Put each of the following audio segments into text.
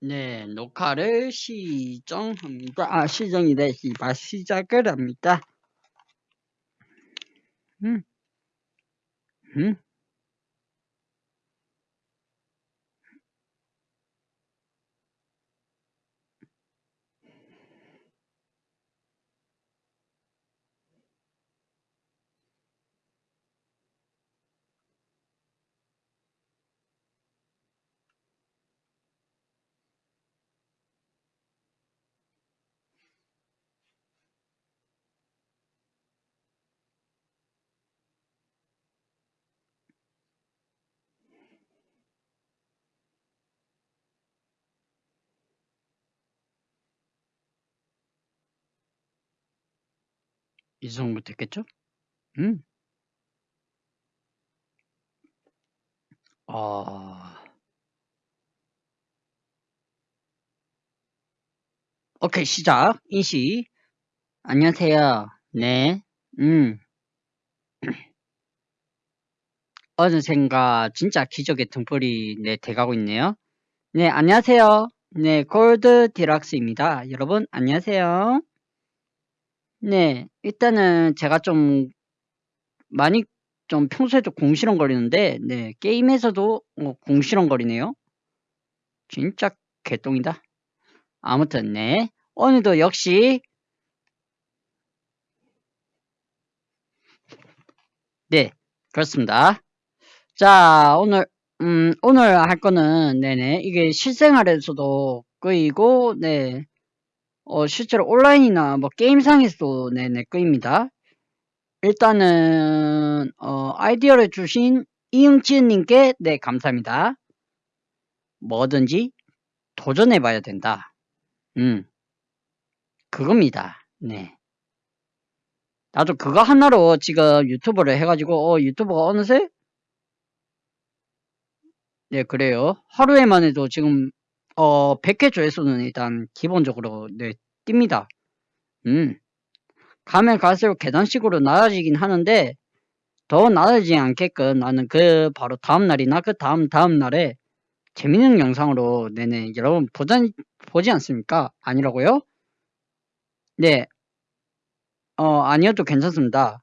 네, 녹화를 시정합니다. 아, 시정이래. 씨발, 시작을 합니다. 음, 음. 이 정도 됐겠죠? 음. 아, 오케이, 시작. 인시. 안녕하세요. 네. 음. 어느샌가 진짜 기적의 등불이 네, 돼가고 있네요. 네, 안녕하세요. 네, 골드 디락스입니다. 여러분, 안녕하세요. 네, 일단은 제가 좀 많이 좀 평소에도 공시렁거리는데 네, 게임에서도 어, 공시렁거리네요. 진짜 개똥이다. 아무튼 네, 오늘도 역시 네, 그렇습니다. 자, 오늘 음, 오늘 할 거는 네네 이게 실생활에서도 끄이고 네, 어, 실제로 온라인이나 뭐 게임상에서도 네네 끄입니다. 일단은 어, 아이디어를 주신 이응지은님께 네 감사합니다. 뭐든지 도전해봐야 된다. 음, 그겁니다. 네. 나도 그거 하나로 지금 유튜브를 해가지고 어, 유튜버가 어느새 네 그래요. 하루에만 해도 지금 어 100회 조회수는 일단 기본적으로 네 띱니다. 음. 가면 갈수록 계단식으로 낮아지긴 하는데 더 낮아지지 않게끔 나는 그 바로 다음 날이나 그 다음 다음 날에 재밌는 영상으로 네네 여러분 보지, 보지 않습니까? 아니라고요? 네. 어 아니어도 괜찮습니다.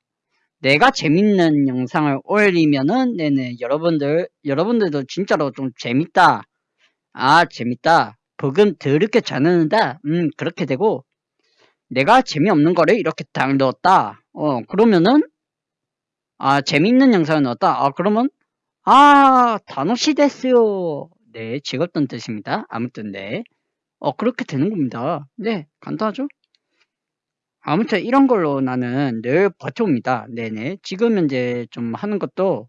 내가 재밌는 영상을 올리면은 네네 여러분들 여러분들도 진짜로 좀 재밌다. 아 재밌다. 버금 더럽게 잘 넣는다. 음 그렇게 되고 내가 재미없는 거를 이렇게 딱 넣었다. 어, 그러면은, 아, 재밌는 영상을 넣었다. 아, 그러면, 아, 단어시 됐어요. 네, 즐겁던 뜻입니다. 아무튼, 네. 어, 그렇게 되는 겁니다. 네, 간단하죠? 아무튼 이런 걸로 나는 늘 버텨옵니다. 네네. 지금 현재 좀 하는 것도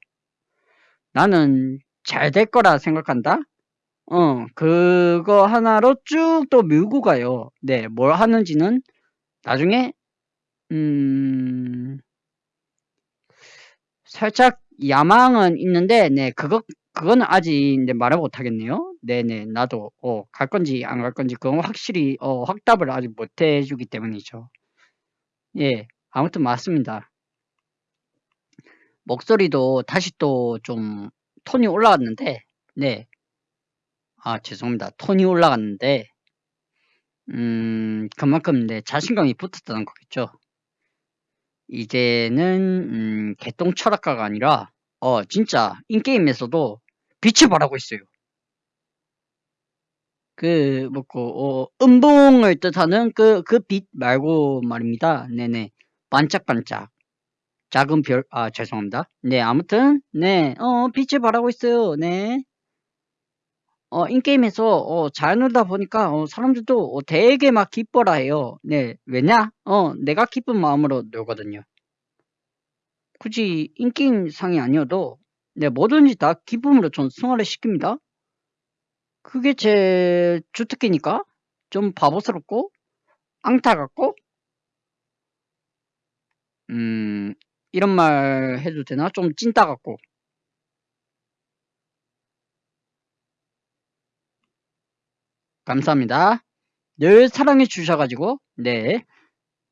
나는 잘 될 거라 생각한다? 어, 그거 하나로 쭉 또 밀고 가요. 네, 뭘 하는지는 나중에 음 살짝 야망은 있는데 네 그거 그거는 아직 네, 말을 못 하겠네요. 네네 나도 어, 갈 건지 안 갈 건지 그건 확실히 어, 확답을 아직 못 해주기 때문이죠. 예 아무튼 맞습니다. 목소리도 다시 또 좀 톤이 올라갔는데 네. 아 죄송합니다. 톤이 올라갔는데 음 그만큼 네 자신감이 붙었다는 거겠죠. 이제는 음, 개똥 철학가가 아니라 어 진짜 인게임에서도 빛을 발하고 있어요. 그 뭐고 어, 음봉을 뜻하는 그 그 빛 말고 말입니다. 네네 반짝반짝 작은 별 아 죄송합니다. 네 아무튼 네어 빛을 발하고 있어요. 네. 어, 인게임에서 어, 잘 놀다 보니까 어, 사람들도 어, 되게 막 기뻐라 해요. 네, 왜냐? 어, 내가 기쁜 마음으로 놀거든요. 굳이 인게임상이 아니어도 네, 뭐든지 다 기쁨으로 전 승화를 시킵니다. 그게 제 주특기니까 좀 바보스럽고 앙타 같고 음 이런 말 해도 되나? 좀 찐따 같고 감사합니다. 늘 사랑해 주셔가지고 네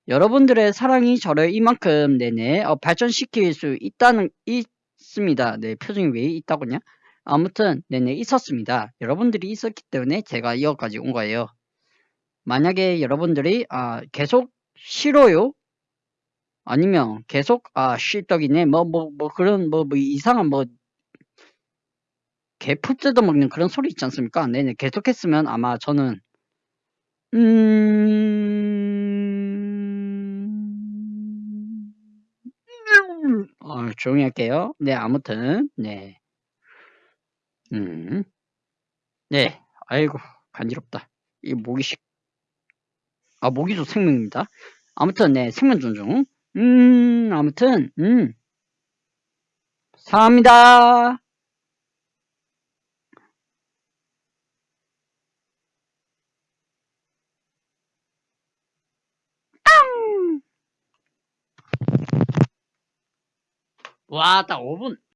여러분들의 사랑이 저를 이만큼 네네 어, 발전시킬 수 있다는 있습니다. 네 표정이 왜 있다고냐? 아무튼 네네 있었습니다. 여러분들이 있었기 때문에 제가 이어까지 온 거예요. 만약에 여러분들이 아 계속 싫어요? 아니면 계속 아 씨떡이네 뭐뭐 뭐 그런 뭐, 뭐 이상한 뭐 개푸 뜯어먹는 그런 소리 있지 않습니까? 네네 계속했으면 아마 저는 음... 어, 조용히 할게요. 네 아무튼 네 음. 네 아이고 간지럽다. 이 모기식 아 모기도 생명입니다. 아무튼 네 생명 존중 음 아무튼 음 사랑합니다. 와, 딱 5분.